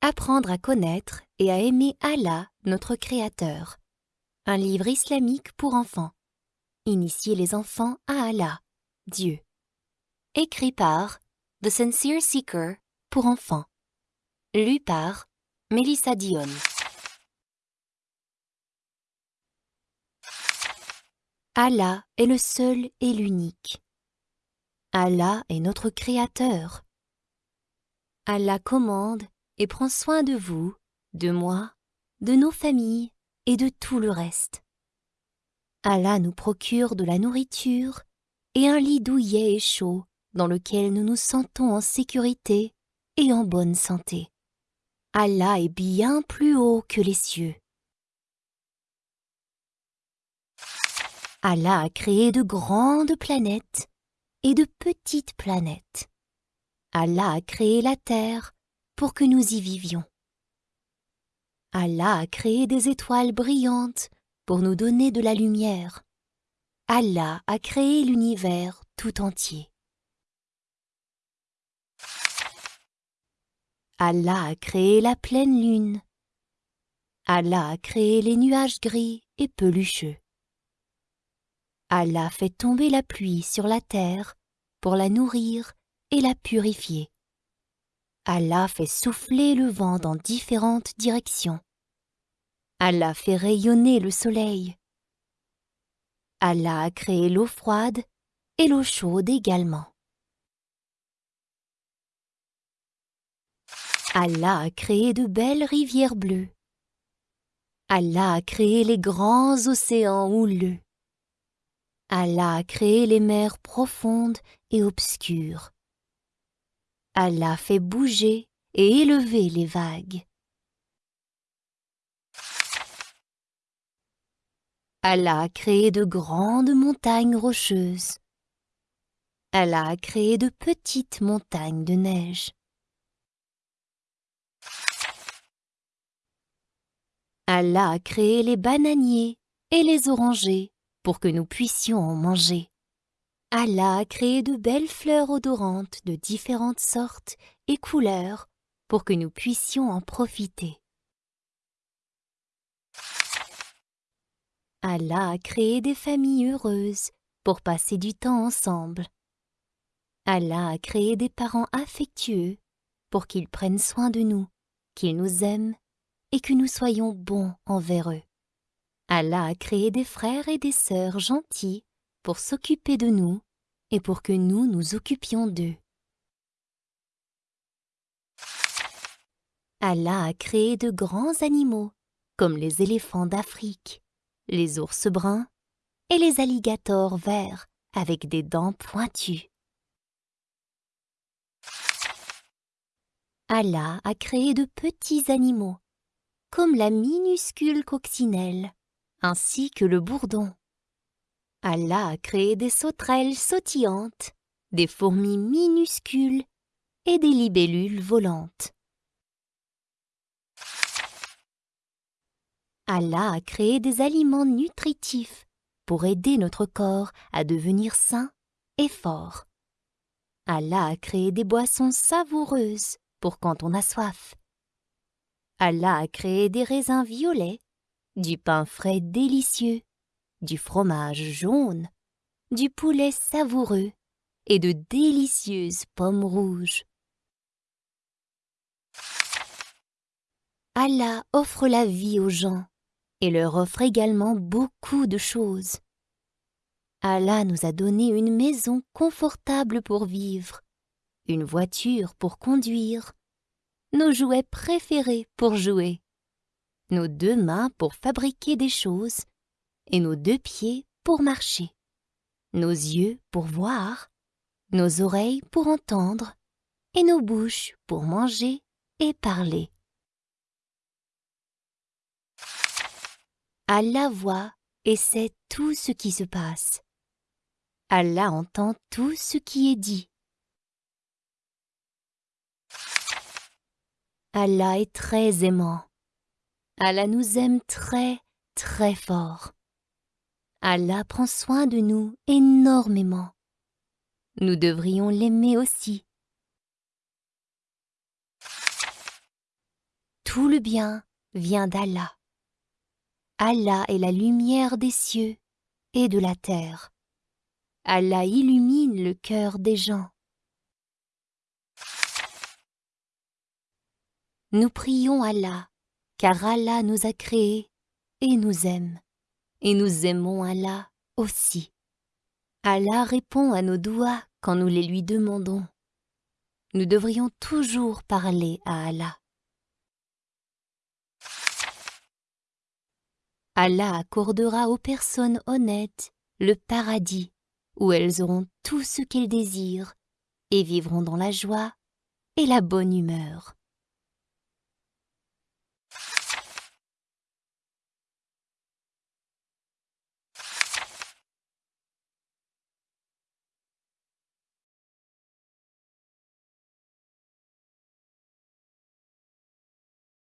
Apprendre à connaître et à aimer Allah, notre Créateur. Un livre islamique pour enfants. Initier les enfants à Allah, Dieu. Écrit par The Sincere Seeker pour enfants. Lu par Melissa Dion. Allah est le seul et l'unique. Allah est notre Créateur. Allah commande et prend soin de vous, de moi, de nos familles et de tout le reste. Allah nous procure de la nourriture et un lit douillet et chaud dans lequel nous nous sentons en sécurité et en bonne santé. Allah est bien plus haut que les cieux. Allah a créé de grandes planètes et de petites planètes. Allah a créé la Terre pour que nous y vivions. Allah a créé des étoiles brillantes pour nous donner de la lumière. Allah a créé l'univers tout entier. Allah a créé la pleine lune. Allah a créé les nuages gris et pelucheux. Allah fait tomber la pluie sur la terre pour la nourrir et la purifier. Allah fait souffler le vent dans différentes directions. Allah fait rayonner le soleil. Allah a créé l'eau froide et l'eau chaude également. Allah a créé de belles rivières bleues. Allah a créé les grands océans houleux. Allah a créé les mers profondes et obscures. Allah fait bouger et élever les vagues. Allah a créé de grandes montagnes rocheuses. Allah a créé de petites montagnes de neige. Allah a créé les bananiers et les orangers pour que nous puissions en manger. Allah a créé de belles fleurs odorantes de différentes sortes et couleurs pour que nous puissions en profiter. Allah a créé des familles heureuses pour passer du temps ensemble. Allah a créé des parents affectueux pour qu'ils prennent soin de nous, qu'ils nous aiment et que nous soyons bons envers eux. Allah a créé des frères et des sœurs gentils pour s'occuper de nous et pour que nous nous occupions d'eux. Allah a créé de grands animaux, comme les éléphants d'Afrique, les ours bruns et les alligators verts avec des dents pointues. Allah a créé de petits animaux, comme la minuscule coccinelle, ainsi que le bourdon. Allah a créé des sauterelles sautillantes, des fourmis minuscules et des libellules volantes. Allah a créé des aliments nutritifs pour aider notre corps à devenir sain et fort. Allah a créé des boissons savoureuses pour quand on a soif. Allah a créé des raisins violets, du pain frais délicieux du fromage jaune, du poulet savoureux et de délicieuses pommes rouges. Allah offre la vie aux gens et leur offre également beaucoup de choses. Allah nous a donné une maison confortable pour vivre, une voiture pour conduire, nos jouets préférés pour jouer, nos deux mains pour fabriquer des choses et nos deux pieds pour marcher, nos yeux pour voir, nos oreilles pour entendre, et nos bouches pour manger et parler. Allah voit et sait tout ce qui se passe. Allah entend tout ce qui est dit. Allah est très aimant. Allah nous aime très, très fort. Allah prend soin de nous énormément. Nous devrions l'aimer aussi. tout le bien vient d'Allah. Allah est la lumière des cieux et de la terre. Allah illumine le cœur des gens. Nous prions Allah, car Allah nous a créés et nous aime, et nous aimons Allah aussi. Allah répond à nos doigts quand nous les lui demandons. Nous devrions toujours parler à Allah. Allah accordera aux personnes honnêtes le paradis où elles auront tout ce qu'elles désirent et vivront dans la joie et la bonne humeur.